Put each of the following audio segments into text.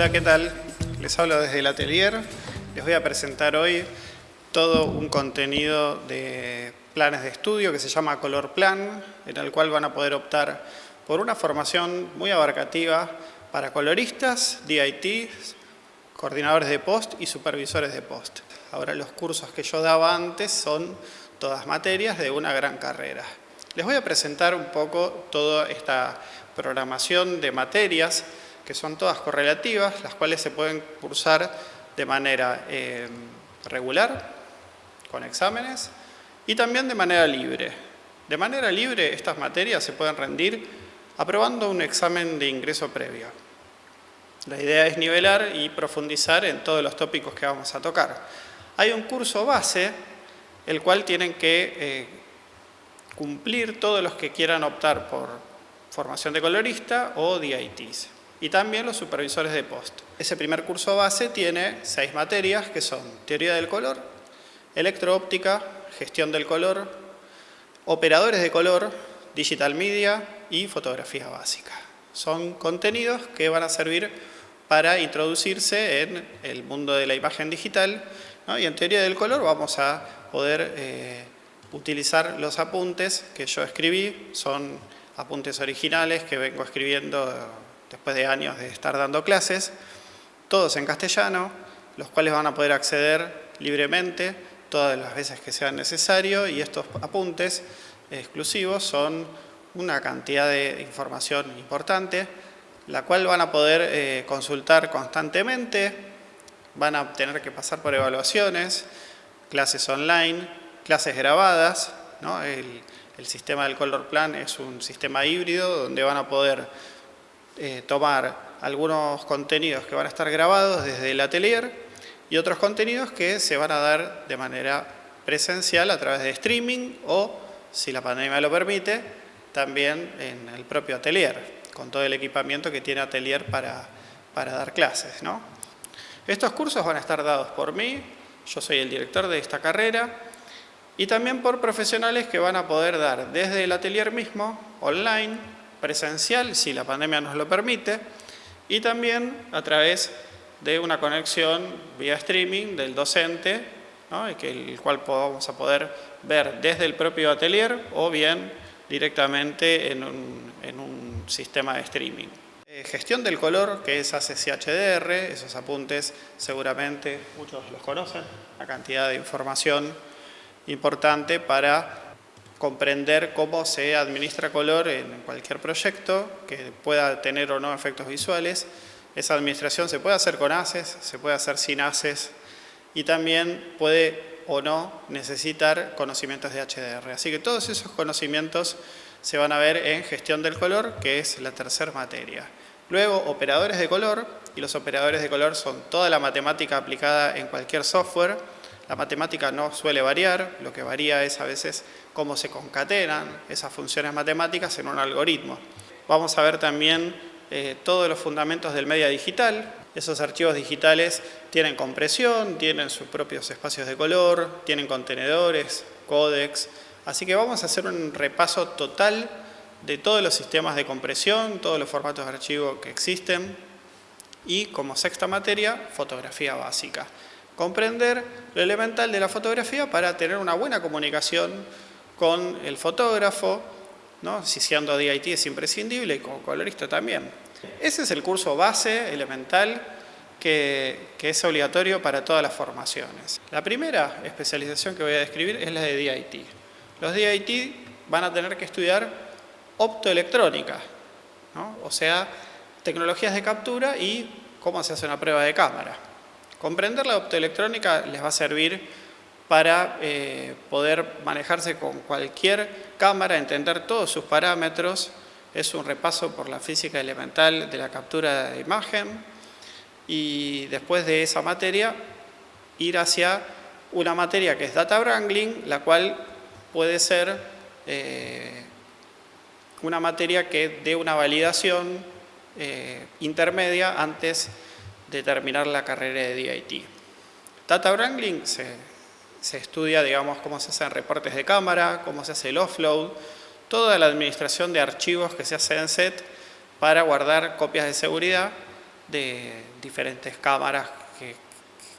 Hola, ¿qué tal? Les hablo desde el atelier. Les voy a presentar hoy todo un contenido de planes de estudio que se llama Color Plan, en el cual van a poder optar por una formación muy abarcativa para coloristas, DITs, coordinadores de post y supervisores de post. Ahora los cursos que yo daba antes son todas materias de una gran carrera. Les voy a presentar un poco toda esta programación de materias que son todas correlativas, las cuales se pueden cursar de manera eh, regular, con exámenes, y también de manera libre. De manera libre estas materias se pueden rendir aprobando un examen de ingreso previo. La idea es nivelar y profundizar en todos los tópicos que vamos a tocar. Hay un curso base, el cual tienen que eh, cumplir todos los que quieran optar por formación de colorista o DITs. Y también los supervisores de post. Ese primer curso base tiene seis materias que son teoría del color, electroóptica, gestión del color, operadores de color, digital media y fotografía básica. Son contenidos que van a servir para introducirse en el mundo de la imagen digital y en teoría del color vamos a poder eh, utilizar los apuntes que yo escribí, son apuntes originales que vengo escribiendo después de años de estar dando clases, todos en castellano, los cuales van a poder acceder libremente todas las veces que sea necesario y estos apuntes exclusivos son una cantidad de información importante, la cual van a poder eh, consultar constantemente, van a tener que pasar por evaluaciones, clases online, clases grabadas, el, sistema del Color Plan es un sistema híbrido donde van a poder eh, tomar algunos contenidos que van a estar grabados desde el atelier y otros contenidos que se van a dar de manera presencial a través de streaming o, si la pandemia lo permite, también en el propio atelier, con todo el equipamiento que tiene atelier para, para dar clases. ¿no? Estos cursos van a estar dados por mí, yo soy el director de esta carrera, y también por profesionales que van a poder dar desde el atelier mismo, online, presencial, si la pandemia nos lo permite, y también a través de una conexión vía streaming del docente, que el cual vamos a poder ver desde el propio atelier o bien directamente en un, en un sistema de streaming. Eh, gestión del color, que es ACCHDR, esos apuntes seguramente muchos los conocen, la cantidad de información importante para comprender cómo se administra color en cualquier proyecto que pueda tener o no efectos visuales. Esa administración se puede hacer con ACES, se puede hacer sin ACES y también puede o no necesitar conocimientos de HDR. Así que todos esos conocimientos se van a ver en gestión del color, que es la tercera materia. Luego, operadores de color, y los operadores de color son toda la matemática aplicada en cualquier software. La matemática no suele variar, lo que varía es a veces cómo se concatenan esas funciones matemáticas en un algoritmo. Vamos a ver también eh, todos los fundamentos del media digital. Esos archivos digitales tienen compresión, tienen sus propios espacios de color, tienen contenedores, códex. Así que vamos a hacer un repaso total de todos los sistemas de compresión, todos los formatos de archivo que existen y como sexta materia, fotografía básica. Comprender lo elemental de la fotografía para tener una buena comunicación con el fotógrafo, ¿no? si siendo DIT es imprescindible y como colorista también. Ese es el curso base elemental que, que, es obligatorio para todas las formaciones. La primera especialización que voy a describir es la de DIT. Los DIT van a tener que estudiar optoelectrónica, o sea, tecnologías de captura y cómo se hace una prueba de cámara. Comprender la optoelectrónica les va a servir para eh, poder manejarse con cualquier cámara, entender todos sus parámetros, es un repaso por la física elemental de la captura de imagen y después de esa materia ir hacia una materia que es Data Wrangling, la cual puede ser eh, una materia que dé una validación eh, intermedia antes de terminar la carrera de DIT. Data Wrangling se, se estudia, digamos, cómo se hacen reportes de cámara, cómo se hace el offload, toda la administración de archivos que se hace en SET para guardar copias de seguridad de diferentes cámaras que,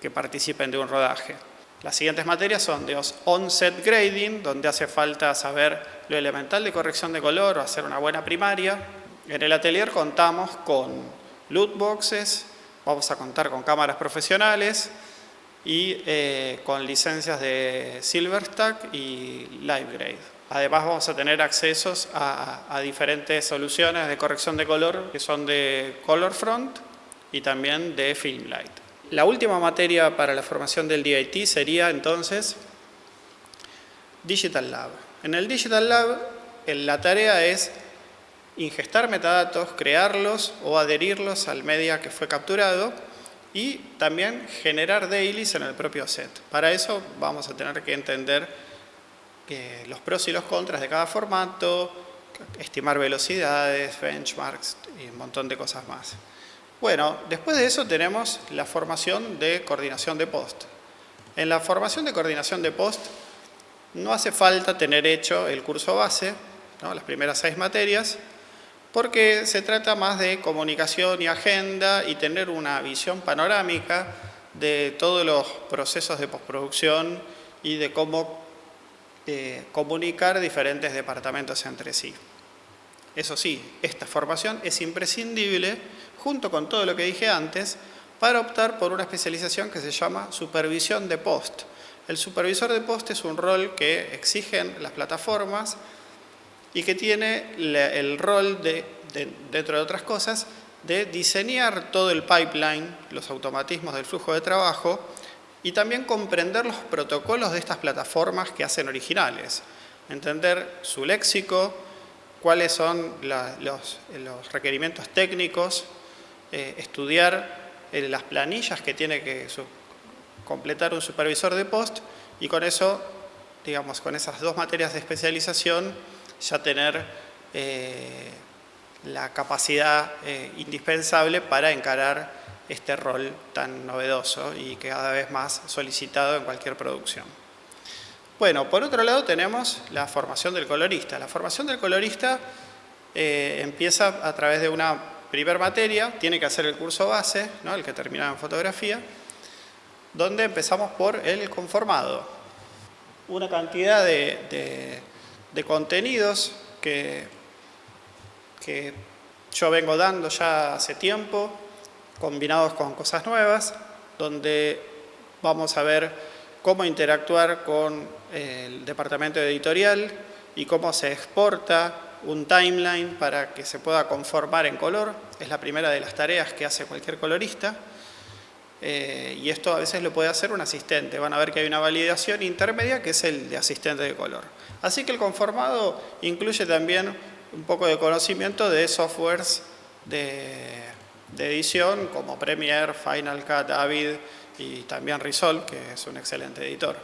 que participen de un rodaje. Las siguientes materias son de on-set grading, donde hace falta saber lo elemental de corrección de color o hacer una buena primaria. En el atelier contamos con loot boxes, vamos a contar con cámaras profesionales y eh, con licencias de Silverstack y LiveGrade. Además vamos a tener accesos a, a diferentes soluciones de corrección de color que son de ColorFront y también de Filmlight. La última materia para la formación del DIT sería entonces Digital Lab. En el Digital Lab la tarea es ingestar metadatos, crearlos o adherirlos al media que fue capturado y también generar dailies en el propio set. Para eso vamos a tener que entender los pros y los contras de cada formato, estimar velocidades, benchmarks y un montón de cosas más. Bueno, después de eso tenemos la formación de coordinación de post. En la formación de coordinación de post no hace falta tener hecho el curso base, las primeras seis materias, porque se trata más de comunicación y agenda y tener una visión panorámica de todos los procesos de postproducción y de cómo eh, comunicar diferentes departamentos entre sí. Eso sí, esta formación es imprescindible junto con todo lo que dije antes, para optar por una especialización que se llama supervisión de post. El supervisor de post es un rol que exigen las plataformas y que tiene el rol, de, dentro de otras cosas, de diseñar todo el pipeline, los automatismos del flujo de trabajo y también comprender los protocolos de estas plataformas que hacen originales, entender su léxico, cuáles son los requerimientos técnicos eh, estudiar eh, las planillas que tiene que completar un supervisor de post y con eso, digamos, con esas dos materias de especialización, ya tener eh, la capacidad indispensable para encarar este rol tan novedoso y cada vez más solicitado en cualquier producción. Bueno, por otro lado tenemos la formación del colorista. La formación del colorista empieza a través de una primer materia, tiene que hacer el curso base, ¿no? el que terminaba en fotografía, donde empezamos por el conformado. Una cantidad de, contenidos que, que yo vengo dando ya hace tiempo, combinados con cosas nuevas, donde vamos a ver cómo interactuar con el departamento editorial y cómo se exporta un timeline para que se pueda conformar en color. Es la primera de las tareas que hace cualquier colorista. Eh, y esto a veces lo puede hacer un asistente. Van a ver que hay una validación intermedia que es el de asistente de color. Así que el conformado incluye también un poco de conocimiento de softwares de, edición como Premiere, Final Cut, Avid y también Resolve, que es un excelente editor.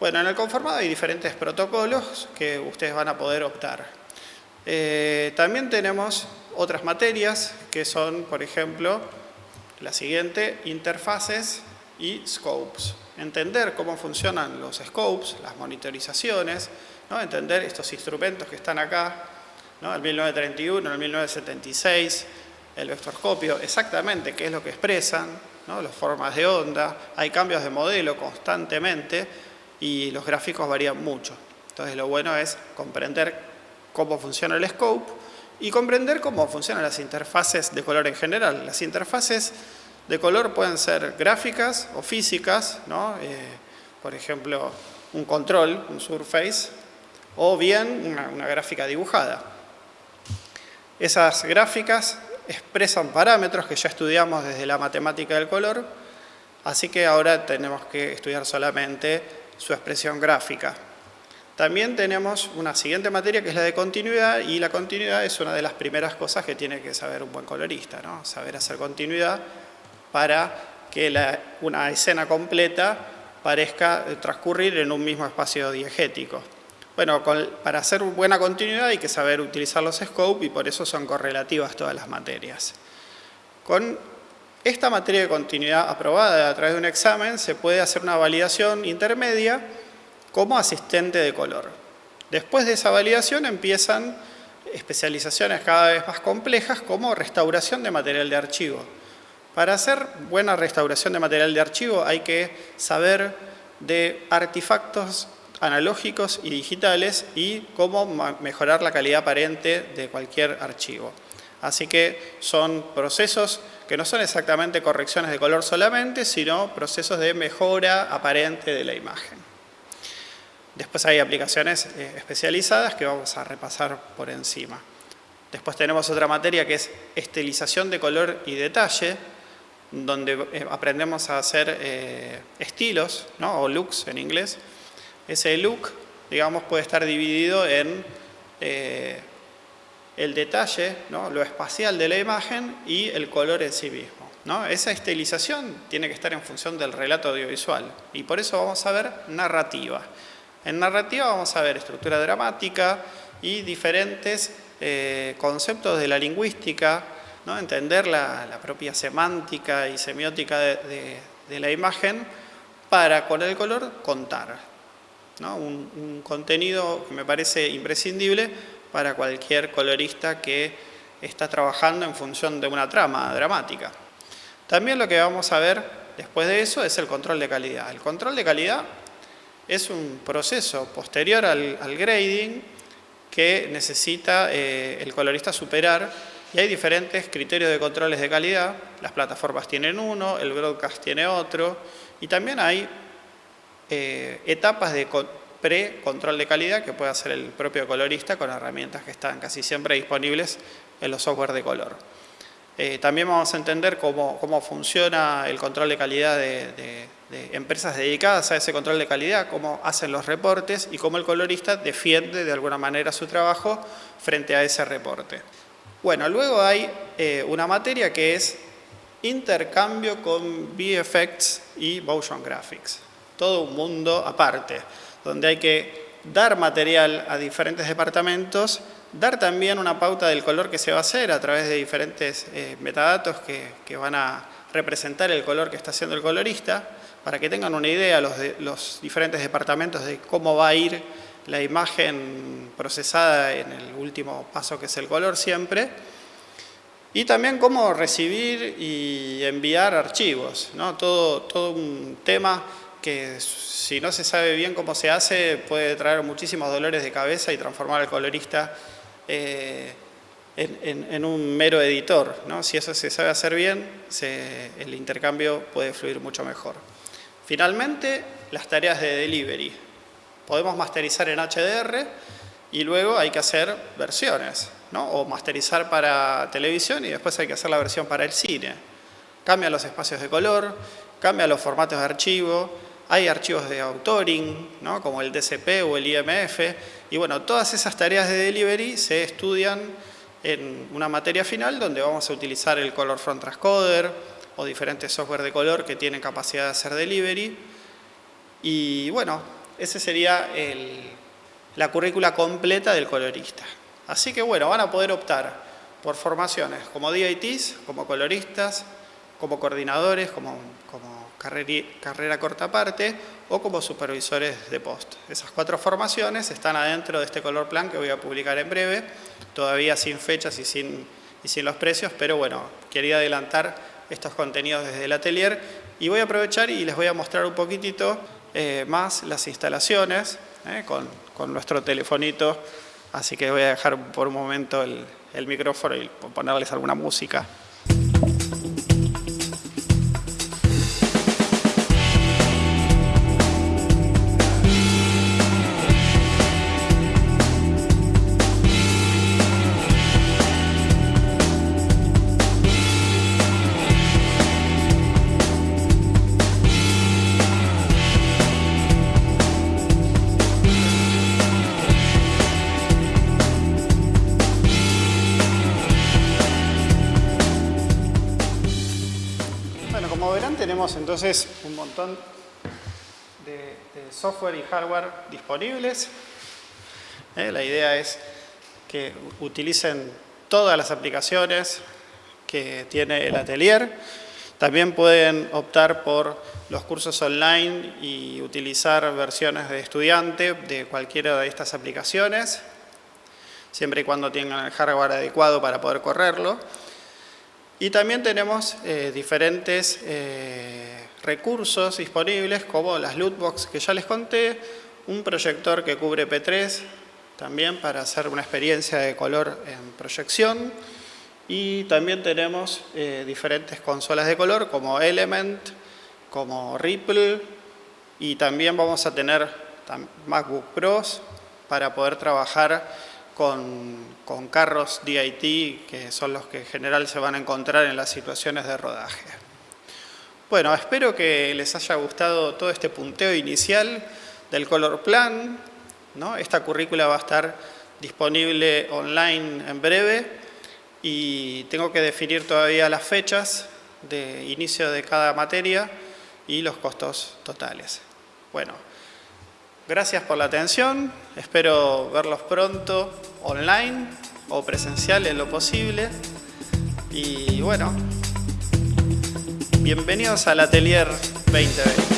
Bueno, en el conformado hay diferentes protocolos que ustedes van a poder optar. Eh, también tenemos otras materias que son, por ejemplo, la siguiente, interfaces y scopes. Entender cómo funcionan los scopes, las monitorizaciones, ¿no? entender estos instrumentos que están acá, ¿no? el 1931, el 1976, el vectorscopio, exactamente qué es lo que expresan, ¿no? las formas de onda, hay cambios de modelo constantemente y los gráficos varían mucho. Entonces lo bueno es comprender cómo funciona el scope y comprender cómo funcionan las interfaces de color en general. Las interfaces de color pueden ser gráficas o físicas, ¿no? Eh, por ejemplo, un control, un surface, o bien una, una gráfica dibujada. Esas gráficas expresan parámetros que ya estudiamos desde la matemática del color, así que ahora tenemos que estudiar solamente su expresión gráfica. También tenemos una siguiente materia que es la de continuidad y la continuidad es una de las primeras cosas que tiene que saber un buen colorista, ¿no? saber hacer continuidad para que una escena completa parezca transcurrir en un mismo espacio diegético. Bueno, para hacer buena continuidad hay que saber utilizar los scopes y por eso son correlativas todas las materias. Con esta materia de continuidad aprobada a través de un examen se puede hacer una validación intermedia como asistente de color. Después de esa validación empiezan especializaciones cada vez más complejas como restauración de material de archivo. Para hacer buena restauración de material de archivo hay que saber de artefactos analógicos y digitales y cómo mejorar la calidad aparente de cualquier archivo. Así que son procesos que no son exactamente correcciones de color solamente, sino procesos de mejora aparente de la imagen. Después hay aplicaciones eh, especializadas que vamos a repasar por encima. Después tenemos otra materia que es estilización de color y detalle, donde eh, aprendemos a hacer eh, estilos, ¿no? o looks en inglés. Ese look, digamos, puede estar dividido en eh, el detalle, ¿no? lo espacial de la imagen y el color en sí mismo. ¿no? Esa estilización tiene que estar en función del relato audiovisual y por eso vamos a ver narrativa. En narrativa vamos a ver estructura dramática y diferentes conceptos de la lingüística, entender la, propia semántica y semiótica de, la imagen para con el color contar. Un, contenido que me parece imprescindible para cualquier colorista que está trabajando en función de una trama dramática. También lo que vamos a ver después de eso es el control de calidad. El control de calidad es un proceso posterior al, grading que necesita eh, el colorista superar y hay diferentes criterios de controles de calidad, las plataformas tienen uno, el broadcast tiene otro, y también hay eh, etapas de pre-control de calidad que puede hacer el propio colorista con herramientas que están casi siempre disponibles en los software de color. Eh, también vamos a entender cómo, funciona el control de calidad de, empresas dedicadas a ese control de calidad, cómo hacen los reportes y cómo el colorista defiende de alguna manera su trabajo frente a ese reporte. Bueno, luego hay eh, una materia que es intercambio con VFX y Motion Graphics. Todo un mundo aparte, donde hay que dar material a diferentes departamentos, dar también una pauta del color que se va a hacer a través de diferentes eh, metadatos que, van a representar el color que está haciendo el colorista, para que tengan una idea los, los diferentes departamentos de cómo va a ir la imagen procesada en el último paso que es el color siempre, y también cómo recibir y enviar archivos, ¿no? todo, todo un tema que si no se sabe bien cómo se hace puede traer muchísimos dolores de cabeza y transformar al colorista eh, en, un mero editor. ¿no? Si eso se sabe hacer bien, el intercambio puede fluir mucho mejor. Finalmente, las tareas de delivery podemos masterizar en HDR y luego hay que hacer versiones, ¿no? o masterizar para televisión y después hay que hacer la versión para el cine. Cambia los espacios de color, cambia los formatos de archivo, hay archivos de autoring, ¿no? como el DCP o el IMF, y bueno, todas esas tareas de delivery se estudian en una materia final donde vamos a utilizar el Color Front Transcoder o diferentes software de color que tienen capacidad de hacer delivery. Y bueno, ese sería la currícula completa del colorista. Así que bueno, van a poder optar por formaciones como DITs, como coloristas, como coordinadores, como, como carrera corta parte o como supervisores de post. Esas cuatro formaciones están adentro de este color plan que voy a publicar en breve, todavía sin fechas y sin, y sin los precios, pero bueno, quería adelantar estos contenidos desde el atelier y voy a aprovechar y les voy a mostrar un poquitito eh, más las instalaciones eh, con, con, nuestro telefonito. Así que voy a dejar por un momento el, el micrófono y ponerles alguna música. Entonces un montón de, software y hardware disponibles. Eh, la idea es que utilicen todas las aplicaciones que tiene el atelier. También pueden optar por los cursos online y utilizar versiones de estudiante de cualquiera de estas aplicaciones, siempre y cuando tengan el hardware adecuado para poder correrlo. Y también tenemos eh, diferentes eh, recursos disponibles como las lootbox que ya les conté, un proyector que cubre P3 también para hacer una experiencia de color en proyección. Y también tenemos eh, diferentes consolas de color como Element, como Ripple y también vamos a tener MacBook Pros para poder trabajar con, carros DIT, que son los que en general se van a encontrar en las situaciones de rodaje. Bueno, espero que les haya gustado todo este punteo inicial del Color Plan. ¿no? Esta currícula va a estar disponible online en breve y tengo que definir todavía las fechas de inicio de cada materia y los costos totales. Bueno, Gracias por la atención, espero verlos pronto online o presencial en lo posible. Y bueno, bienvenidos al Atelier 2020.